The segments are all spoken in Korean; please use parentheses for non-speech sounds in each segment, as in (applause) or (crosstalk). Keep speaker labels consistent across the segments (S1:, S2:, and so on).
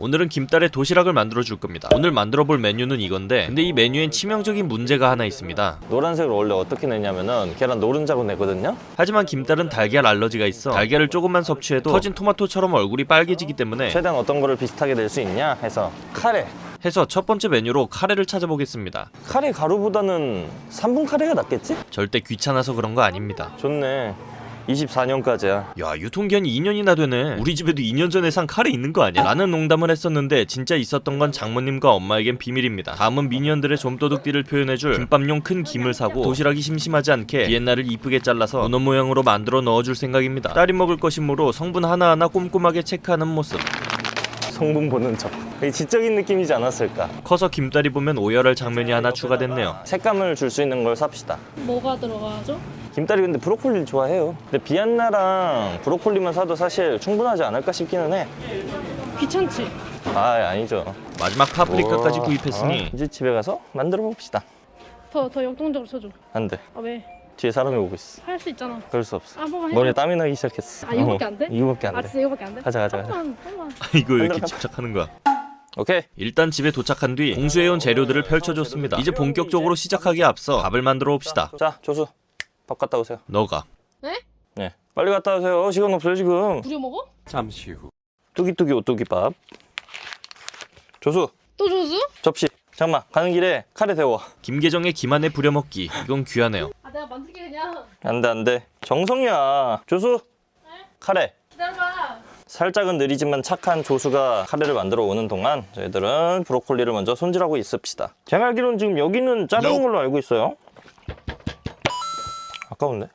S1: 오늘은 김딸의 도시락을 만들어 줄 겁니다 오늘 만들어 볼 메뉴는 이건데 근데 이 메뉴엔 치명적인 문제가 하나 있습니다
S2: 노란색을 원래 어떻게 내냐면은 계란 노른자로 내거든요.
S1: 하지만 김딸은 달걀 알러지가 있어 달걀을 조금만 섭취해도 터진 토마토처럼 얼굴이 빨개지기 때문에
S2: 최대한 어떤 거를 비슷하게 낼 수 있냐 해서 카레.
S1: 해서 첫 번째 메뉴로 카레를 찾아보겠습니다
S2: 카레 가루보다는 3분 카레가 낫겠지?
S1: 절대 귀찮아서 그런 거 아닙니다
S2: 좋네. 24년까지야.
S1: 야 유통기한이 2년이나 되네 우리 집에도 2년 전에 산 카레 있는 거 아니야? 라는 농담을 했었는데 진짜 있었던 건 장모님과 엄마에겐 비밀입니다 다음은 미니언들의 좀도둑띠를 표현해줄 김밥용 큰 김을 사고 도시락이 심심하지 않게 비엔나를 이쁘게 잘라서 문어 모양으로 만들어 넣어줄 생각입니다 딸이 먹을 것이므로 성분 하나하나 꼼꼼하게 체크하는 모습
S2: 성분 보는 척. 지적인 느낌이지 않았을까?
S1: 커서 김딸이 보면 오열할 장면이 하나 추가됐네요
S2: 색감을 줄 수 있는 걸 삽시다.
S3: 뭐가 들어가죠?
S2: 김딸이 근데 브로콜리를 좋아해요. 근데 비안나랑 브로콜리만 사도 사실 충분하지 않을까 싶기는 해.
S3: 귀찮지?
S2: 아 아니죠.
S1: 마지막 파프리카까지. 구입했으니
S2: 어? 이제 집에 가서 만들어 봅시다.
S3: 더, 더 역동적으로 쳐줘.
S2: 안 돼.
S3: 아, 왜?
S2: 뒤에 사람이 오고 있어.
S3: 할 수 있잖아.
S2: 그럴 수 없어.
S3: 아.
S2: 머리에 땀이 나기 시작했어.
S3: 아, 이거밖에
S2: 어,
S3: 안 돼?
S2: 이거밖에 안
S3: 아,
S2: 돼.
S3: 진짜 이거밖에 안 돼?
S2: 가자 가자 가자.
S3: 한번, 한번.
S1: 이거 왜 이렇게. 집착하는 거야
S2: 오케이.
S1: 일단 집에 도착한 뒤 공수해온 재료들을 펼쳐줬습니다 이제 본격적으로 시작하기에 앞서 밥을 만들어 봅시다
S2: 자 조수 밥 갖다 오세요.
S1: 너가
S3: 네?
S2: 네. 빨리 갖다 오세요. 시간 없어요 지금.
S3: 부려 먹어?
S2: 뚜기뚜기 오뚜기밥. 조수
S3: 또 조수?
S2: 접시. 잠깐만 가는 길에 카레 데워.
S1: 김계정의 김안에 부려먹기 이건 귀하네요
S3: 만들게 그냥.
S2: 안돼 안돼. 정성이야. 조수. 카레.
S3: 기다려봐.
S2: 살짝은 느리지만 착한 조수가 카레를 만들어 오는 동안 저희들은 브로콜리를 먼저 손질하고 있읍시다. 제가 알기로는 지금 여기는 자르는 걸로 알고 있어요. 아까운데?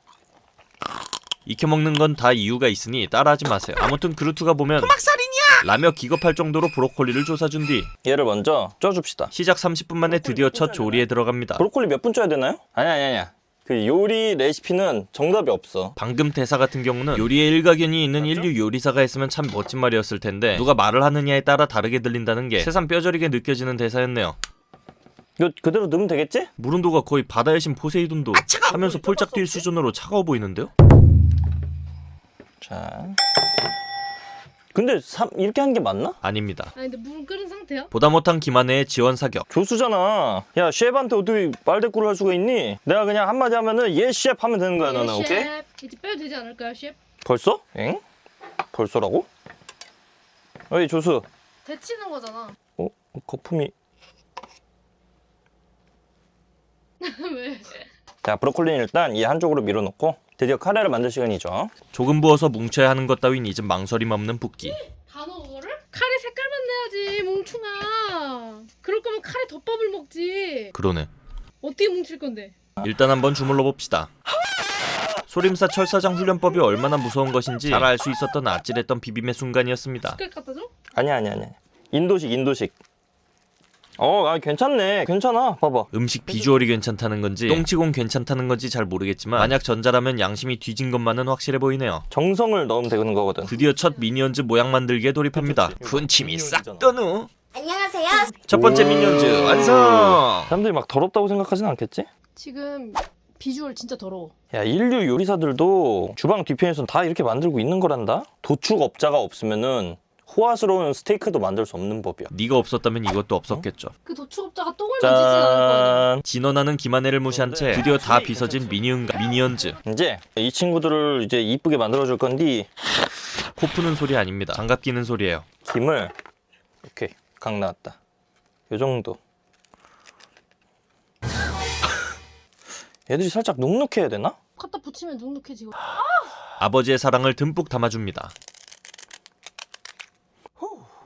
S1: 익혀먹는 건 다 이유가 있으니 따라하지 마세요 아무튼 그루트가 보면 토막살인이야! 라며 기겁할 정도로 브로콜리를 조사준 뒤
S2: 얘를 먼저 쪄줍시다.
S1: 시작 30분 만에 드디어 첫 조리에 들어갑니다
S2: 브로콜리 몇 분 쪄야 되나요? 아니 아니 아니야. 그 요리 레시피는 정답이 없어.
S1: 방금 대사 같은 경우는 요리에 일가견이 있는 인류 요리사가 했으면 참 멋진 말이었을 텐데 누가 말을 하느냐에 따라 다르게 들린다는 게 새삼 뼈저리게 느껴지는 대사였네요
S2: 이거 그대로 넣으면 되겠지?
S1: 무른도가 거의 바다의 신 포세이돈도 하면서 폴짝 뛸 수준으로 차가워 보이는데요?
S2: 자. 근데 삼- 이렇게 하는 게 맞나?
S1: 아닙니다
S3: 아니, 근데 물 끓은 상태야?
S1: 보다 못한 김한혜의 지원 사격
S2: 조수잖아. 야, 셰프한테 어떻게 말대꾸를 할 수가 있니? 내가 그냥 한마디 하면은 예, 셰프 하면 되는 거야, 너는.
S3: 예,
S2: 오케이?
S3: 셰프. 이제 빼도 되지 않을까요, 셰프?
S2: 벌써? 엥? 벌써라고? 어이, 조수.
S3: 데치는 거잖아.
S2: 어? 거품이. (laughs)
S3: 왜?
S2: 자, 브로콜리는 일단 이 한쪽으로 밀어놓고 드디어 카레를 만들 시간이죠.
S1: 조금 부어서 뭉쳐야 하는 것 따윈 이제 망설임 없는 붓기
S3: 다 그거를? 카레 색깔만 내야지, 뭉충아. 그럴 거면 카레 덮밥을 먹지.
S1: 그러네
S3: 어떻게 뭉칠 건데?
S1: 일단 한번 주물러 봅시다 소림사 철사장 훈련법이 얼마나 무서운 것인지 잘 알 수 있었던 아찔했던 비빔의 순간이었습니다
S3: 색깔 갖다 줘?
S2: 아니야, 아니야, 아니야. 인도식, 인도식. 어, 아, 괜찮네. 괜찮아. 봐봐.
S1: 음식 비주얼이 괜찮다는 건지 똥치곤 괜찮다는 건지 잘 모르겠지만 만약 전자라면 양심이 뒤진 것만은 확실해 보이네요
S2: 정성을 넣으면 되는 거거든.
S1: 드디어 첫 미니언즈 모양 만들기에 돌입합니다 군침이 싹 떠누
S4: 안녕하세요.
S1: 첫 번째 미니언즈 완성
S2: 사람들이 막 더럽다고 생각하진 않겠지?
S3: 지금 비주얼 진짜 더러워.
S2: 야 인류 요리사들도 주방 뒤편에선 다 이렇게 만들고 있는 거란다? 도축업자가 없으면은 호화스러운 스테이크도 만들 수 없는 법이야.
S1: 네가 없었다면 이것도 없었겠죠.
S3: 그 도축업자가 똥을 만지진 않을 거 아니야.
S2: 짠
S1: 진원하는 김한혜를 무시한 채 드디어 다 빗어진 미니언가 미니언즈.
S2: 이제 이 친구들을 이제 이쁘게 만들어 줄 건데
S1: 코 푸는 소리 아닙니다. 장갑 끼는 소리예요.
S2: 김을 오케이 각 나왔다. 요 정도. 얘들이 살짝 눅눅해야 되나?
S3: 갖다 붙이면 눅눅해지고.
S1: 아버지의 사랑을 듬뿍 담아줍니다.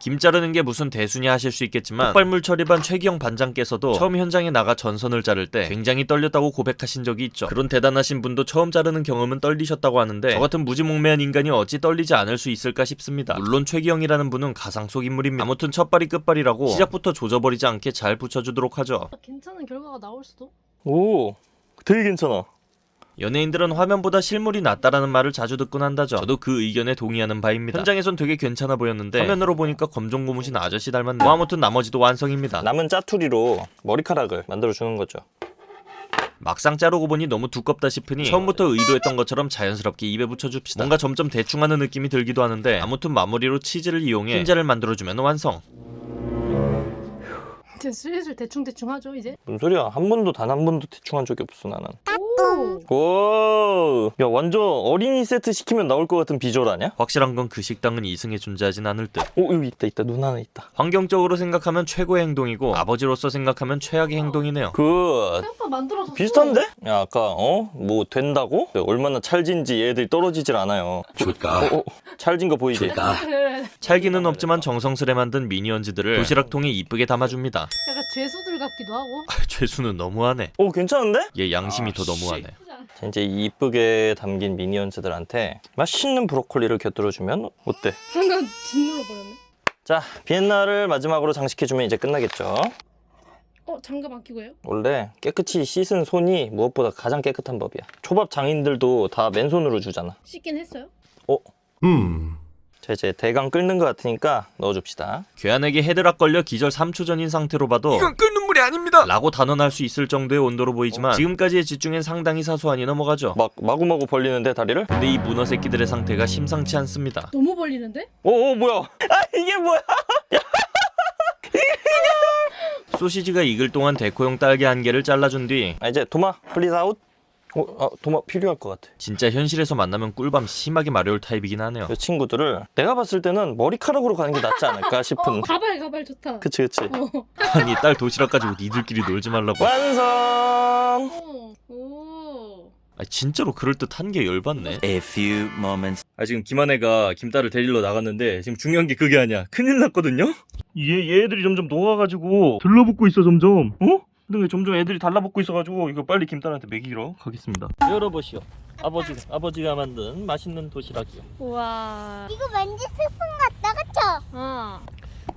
S1: 김 자르는 게 무슨 대수냐 하실 수 있겠지만 폭발물 처리반 최기영 반장께서도 처음 현장에 나가 전선을 자를 때 굉장히 떨렸다고 고백하신 적이 있죠. 그런 대단하신 분도 처음 자르는 경험은 떨리셨다고 하는데 저 같은 무지몽매한 인간이 어찌 떨리지 않을 수 있을까 싶습니다. 물론 최기영이라는 분은 가상 속 인물입니다. 아무튼 첫발이 끝발이라고 시작부터 조져버리지 않게 잘 붙여주도록 하죠.
S3: 괜찮은 결과가 나올 수도.
S2: 오 되게 괜찮아
S1: 연예인들은 화면보다 실물이 낫다라는 말을 자주 듣곤 한다죠. 저도 그 의견에 동의하는 바입니다. 현장에선 되게 괜찮아 보였는데 화면으로 보니까 검정 고무신 아저씨 닮았네. 뭐 아무튼 나머지도 완성입니다.
S2: 남은 짜투리로 머리카락을 만들어 주는 거죠
S1: 막상 자르고 보니 너무 두껍다 싶으니 처음부터 의도했던 것처럼 자연스럽게 입에 붙여줍시다. 뭔가 점점 대충하는 느낌이 들기도 하는데 아무튼 마무리로 치즈를 이용해 흰자를 만들어주면 완성.
S3: 이제 슬슬 대충 대충 하죠 이제.
S2: 무슨 소리야? 한 번도 단 한 번도 대충 한 적이 없어 나는.
S3: 오.
S2: 오, 야 완전 어린이 세트 시키면 나올 것 같은 비주얼 아니야?
S1: 확실한 건 그 식당은 이승에 존재하진 않을 듯.
S2: 오 여기 있다 있다 눈 하나 있다.
S1: 환경적으로 생각하면 최고의 행동이고 아버지로서 생각하면 최악의 행동이네요.
S2: 그
S3: 만들어졌어.
S2: 비슷한데? 야 아까 어? 뭐 된다고? 얼마나 찰진지 얘들이 떨어지질 않아요.
S4: 좋다.
S2: 어, 어, 찰진 거 보이지?
S4: 좋다.
S1: 찰기는 없지만 정성스레 만든 미니언즈들을 도시락통에 이쁘게 담아줍니다.
S3: 약간 죄수들 같기도 하고.
S1: 죄수는 너무하네.
S2: 오 괜찮은데?
S1: 얘 양심이 더 너무 하네.
S2: 자, 이제 이쁘게 담긴 미니언즈들한테 맛있는 브로콜리를 곁들여주면 어때?
S3: 잠깐 짓눌러 버렸네.
S2: 자 비엔나를 마지막으로 장식해주면 이제 끝나겠죠?
S3: 어 장갑 안 끼고요?
S2: 원래 깨끗이 씻은 손이 무엇보다 가장 깨끗한 법이야. 초밥 장인들도 다 맨손으로 주잖아.
S3: 씻긴 했어요?
S4: 음.
S2: 자 이제 대강 끓는 것 같으니까 넣어줍시다.
S1: 괴한에게 헤드락 걸려 기절 3초 전인 상태로 봐도
S4: 이건 끓는 물이 아닙니다.
S1: 라고 단언할 수 있을 정도의 온도로 보이지만 지금까지의 집중엔 상당히 사소하니 넘어가죠.
S2: 막 마구마구 벌리는데 다리를?
S1: 근데 이 문어 새끼들의 상태가 심상치 않습니다.
S3: 너무 벌리는데?
S2: 오, 오 뭐야? (laughs) 아 이게 뭐야? (laughs)
S1: 소시지가 익을 동안 deco용 딸기 한 개를 잘라준 뒤
S2: 아 이제 도마 please out. 어, 아, 도마 필요할 것 같아.
S1: 진짜 현실에서 만나면 꿀밤 심하게 마려울 타입이긴 하네요.
S2: 이 친구들을 내가 봤을 때는 머리카락으로 가는 게 낫지 않을까 싶은. (laughs)
S3: 어 가발 가발 좋다.
S2: 그치 그치.
S3: 어.
S1: 아니 딸 도시락 가지고 니들끼리 놀지 말라고.
S2: 완성.
S3: 어. 오.
S1: 아 진짜로 그럴 듯한 게 열받네.
S5: A few moments
S1: 아 지금 김한혜가 김딸을 데리러 나갔는데 지금 중요한 게 그게 아니야. 큰일 났거든요. 얘 얘들이 점점 녹아가지고 들러붙고 있어 점점. 어? 근데 왜 점점 애들이 달라붙고 있어가지고 이거 빨리 김딸한테 먹이러 가겠습니다. 열어보시오. 아버지 아버지가 만든 맛있는 도시락이요.
S3: 우와.
S6: 이거 왠지 스푼 같다 그쵸?
S3: 어.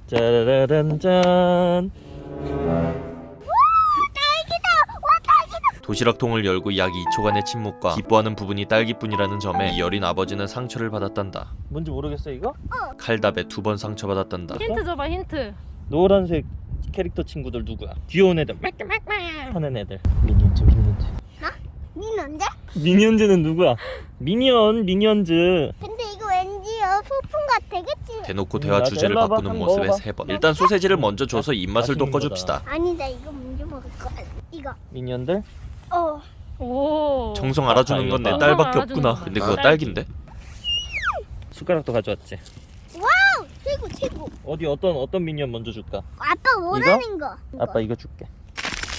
S1: 짜라란 짠. 도시락통을 열고 약 2초간의 침묵과 기뻐하는 부분이 딸기뿐이라는 점에 이 어린 아버지는 상처를 받았단다. 뭔지 모르겠어 이거? 칼답에 두 번 상처받았단다.
S3: 힌트 줘봐 힌트.
S1: 노란색 캐릭터 친구들 누구야? 귀여운 애들 하는 애들 미니언즈 미니언즈
S6: 미는데?
S1: 미니언즈는 누구야? 미니언 미니언즈
S6: 근데 이거 왠지요 소품 같아 그치?
S1: 대놓고
S2: 음,
S1: 대화. 주제를. 바꾸는 모습에
S2: 먹어봐.
S1: 세 번. 일단 소세지를 먼저 줘서 입맛을 돋궈줍시다.
S6: 아니다 이거 먼저 먹을 거야 이거
S2: 미니언들?
S6: 어
S3: 오.
S1: 정성 알아주는 건내
S2: 정성
S1: 딸밖에 없구나. 근데 그거
S3: 딸기.
S1: 딸긴데?
S2: 숟가락도 가져왔지.
S6: 최고 최고
S2: 어디 어떤 어떤 미니언 먼저 줄까?
S6: 아빠 원하는 거
S2: 아빠 이거 줄게.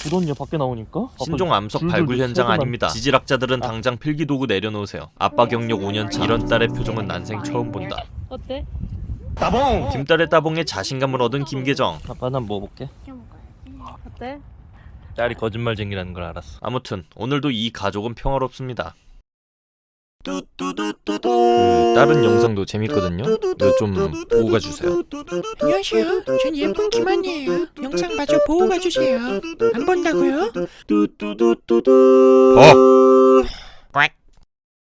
S2: 그돈요 밖에 나오니까?
S1: 신종 암석 발굴 현장 아닙니다. 지질학자들은 당장 필기도구 내려놓으세요. 아빠 경력 5년차 이런 딸의 표정은 난생 처음 본다.
S3: 어때?
S2: 따봉!
S1: 김딸의 따봉에 자신감을 얻은 김계정.
S2: 아빠 난 먹어볼게.
S3: 어때?
S1: 딸이 거짓말쟁이라는 걸 알았어. 아무튼 오늘도 이 가족은 평화롭습니다. 그 다른 영상도 재밌거든요. 좀 보고 가주세요.
S7: 안녕하세요. 전 예쁜 김한이에요. 영상 마저 보고 가주세요. 안 본다고요?
S1: 어.